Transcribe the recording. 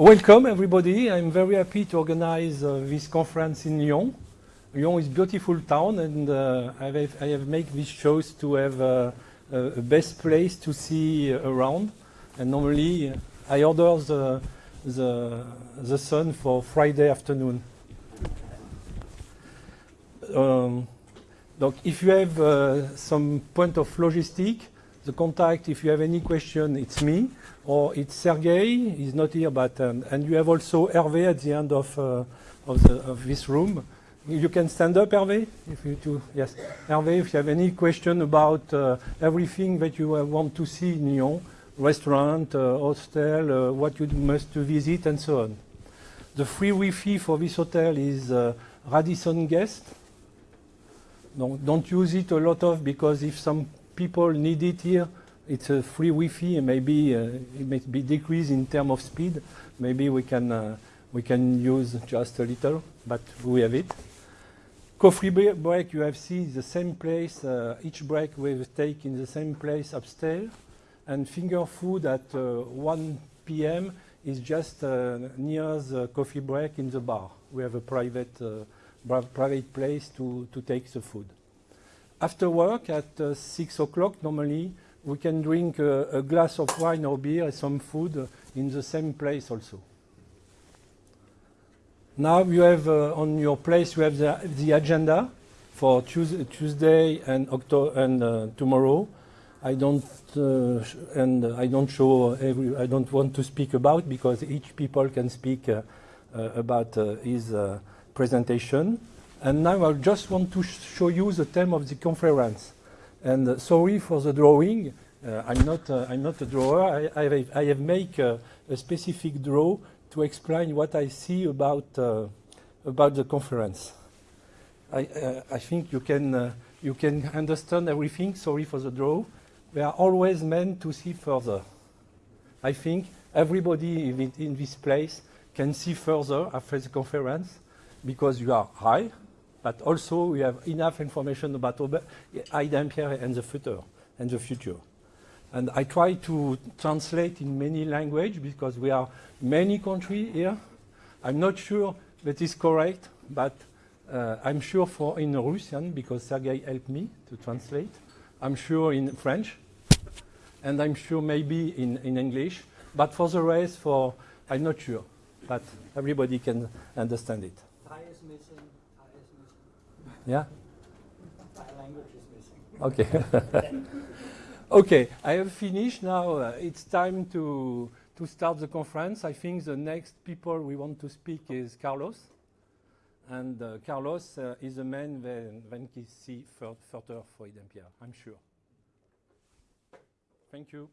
Welcome everybody. I'm very happy to organize uh, this conference in Lyon. Lyon is a beautiful town and uh, I, have, I have made this choice to have uh, a best place to see around. And normally I order the, the, the sun for Friday afternoon. Um, donc if you have uh, some point of logistic, the contact, if you have any question, it's me or it's Sergey, he's not here, but um, and you have also Hervé at the end of uh, of, the, of, this room. You can stand up, Hervé, if you do. Yes, Hervé, if you have any question about uh, everything that you uh, want to see in Lyon, restaurant, uh, hostel, uh, what you must to visit, and so on. The free Wi-Fi for this hotel is uh, Radisson Guest. Don't, don't use it a lot of because if some people need it here, it's a free Wi-Fi and maybe uh, it may be decreased in terms of speed. Maybe we can uh, we can use just a little, but we have it. Coffee break you have seen the same place. Uh, each break we take in the same place upstairs, and finger food at uh, 1 p.m. is just near the coffee break in the bar. We have a private private place to to take the food. After work at six o'clock normally we can drink a, a, glass of wine or beer and some food in the same place also. Now you have uh, on your place you have the, the agenda for Tuesday, and October and uh, tomorrow. I don't uh, and I don't show every. I don't want to speak about because each people can speak uh, uh, about uh, his presentation. And now I just want to sh show you the theme of the conference. And uh, sorry for the drawing. Uh, I'm not. Uh, I'm not a drawer. I, I, have, I have made a specific draw to explain what I see about about the conference. I, I think you can you can understand everything. Sorry for the draw. We are always meant to see further. I think everybody in this place can see further after the conference because you are high, but also we have enough information about Dampierre and the future and the future. And I try to translate in many languages because we are many countries here. I'm not sure that is correct, but uh, I'm sure for in Russian because Sergei helped me to translate. I'm sure in French, and I'm sure maybe in, in English. But for the rest, for I'm not sure, but everybody can understand it. Yeah? My language is missing. Okay. okay, I have finished now. Uh, it's time to, to start the conference. I think the next people we want to speak is Carlos. And uh, Carlos uh, is the man when, when he see further for Dampierre, I'm sure. Thank you.